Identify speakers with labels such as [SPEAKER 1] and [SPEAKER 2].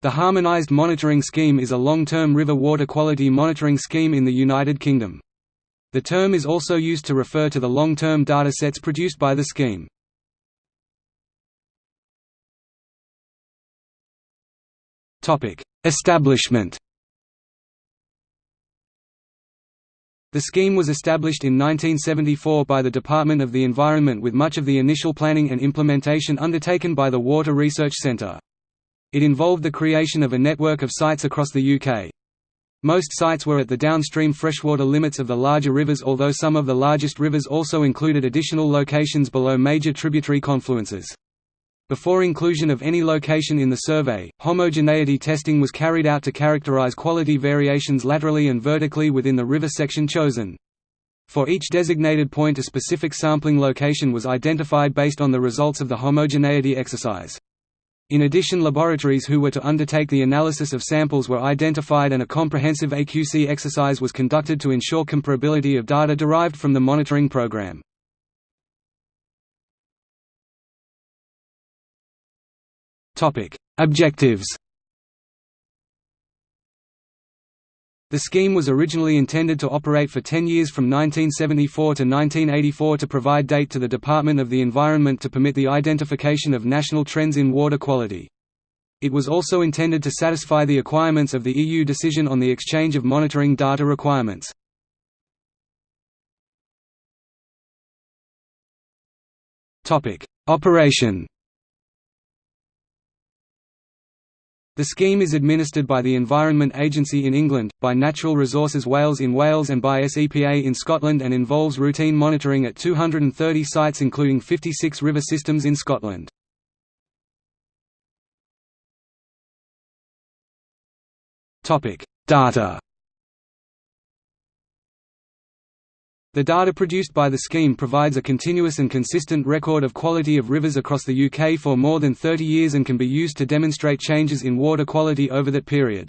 [SPEAKER 1] The Harmonised Monitoring Scheme is a long-term river water quality monitoring scheme in the United Kingdom. The term is also used to refer to the long-term data sets produced by the scheme. Establishment The scheme was established in 1974 by the Department of the Environment with much of the initial planning and implementation undertaken by the Water Research Centre. It involved the creation of a network of sites across the UK. Most sites were at the downstream freshwater limits of the larger rivers although some of the largest rivers also included additional locations below major tributary confluences. Before inclusion of any location in the survey, homogeneity testing was carried out to characterize quality variations laterally and vertically within the river section chosen. For each designated point a specific sampling location was identified based on the results of the homogeneity exercise. In addition laboratories who were to undertake the analysis of samples were identified and a comprehensive AQC exercise was conducted to ensure comparability of data derived from the monitoring program. Objectives The scheme was originally intended to operate for 10 years from 1974 to 1984 to provide date to the Department of the Environment to permit the identification of national trends in water quality. It was also intended to satisfy the requirements of the EU decision on the exchange of monitoring data requirements. Operation The scheme is administered by the Environment Agency in England, by Natural Resources Wales in Wales and by SEPA in Scotland and involves routine monitoring at 230 sites including 56 river systems in Scotland. Data The data produced by the scheme provides a continuous and consistent record of quality of rivers across the UK for more than 30 years and can be used to demonstrate changes in water quality over that period.